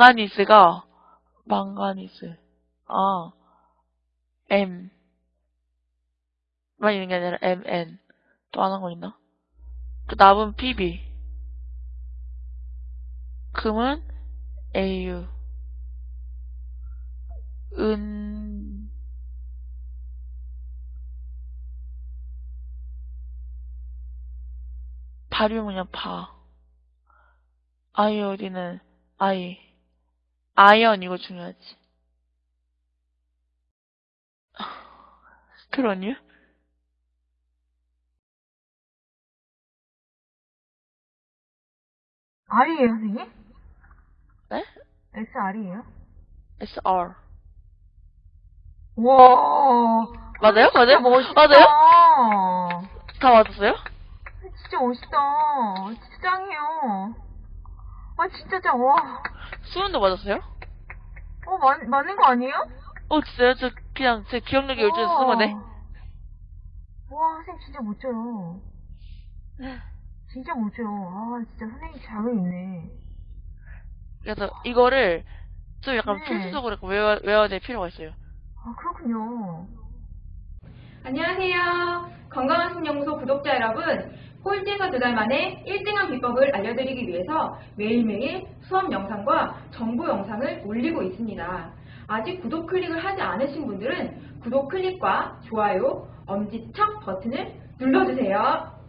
망가니스가 망가니스. 아 M. 만 있는 게 아니라 MN 또 하는 거 있나? 그 납은 PB 금은 AU 은. 발음은요 바 아이오디는 아이 아이언 이거 중요하지 스트론유? R이에요, 선생님? 네? SR이에요? SR 와. 맞아요? 맞아요? 멋있다. 맞아요? 다 맞았어요? 진짜 멋있다. 진짜 짱이에요. 아, 진짜 짱. 와. 수은도 맞았어요? 어, 맞, 맞는 거 아니에요? 어 진짜요? 저 그냥 제 기억력이 요즘 쓴 거네 와, 선생님 진짜 멋져요. 진짜 멋져요. 아, 진짜 선생님 자격 있네. 그래서 이거를 좀 약간 네. 필수적으로 외워, 외워야 될 필요가 있어요 아, 그렇군요. 안녕하세요. 건강한 신연구소 구독자 여러분. 꼴찌에서 두 달 만에 1등한 비법을 알려드리기 위해서 매일매일 수업 영상과 정보 영상을 올리고 있습니다. 아직 구독 클릭을 하지 않으신 분들은 구독 클릭과 좋아요, 엄지척 버튼을 눌러주세요.